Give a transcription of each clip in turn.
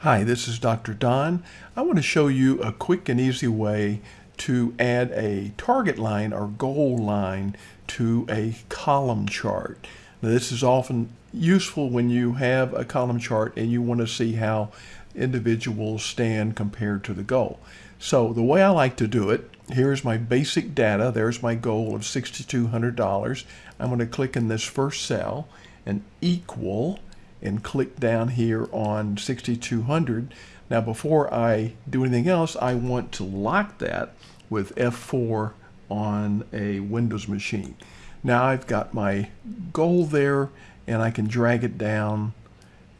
Hi, this is Dr. Don. I want to show you a quick and easy way to add a target line or goal line to a column chart. Now, this is often useful when you have a column chart and you want to see how individuals stand compared to the goal. So the way I like to do it, here's my basic data. There's my goal of $6,200. I'm going to click in this first cell and equal and click down here on 6200. Now before I do anything else, I want to lock that with F4 on a Windows machine. Now I've got my goal there and I can drag it down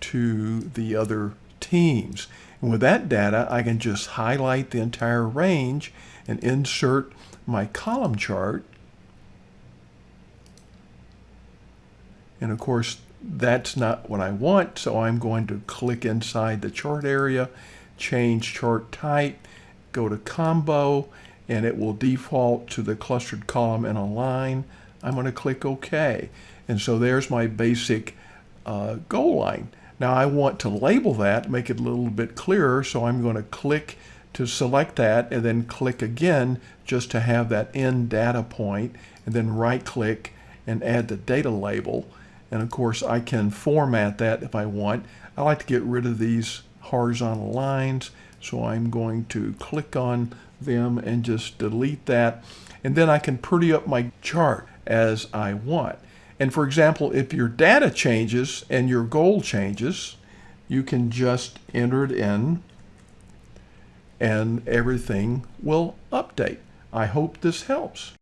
to the other teams. And with that data, I can just highlight the entire range and insert my column chart. And of course, that's not what I want, so I'm going to click inside the chart area, change chart type, go to combo, and it will default to the clustered column and a line. I'm going to click OK. And so there's my basic uh, goal line. Now I want to label that, make it a little bit clearer, so I'm going to click to select that and then click again just to have that end data point and then right click and add the data label. And of course, I can format that if I want. I like to get rid of these horizontal lines. So I'm going to click on them and just delete that. And then I can pretty up my chart as I want. And for example, if your data changes and your goal changes, you can just enter it in and everything will update. I hope this helps.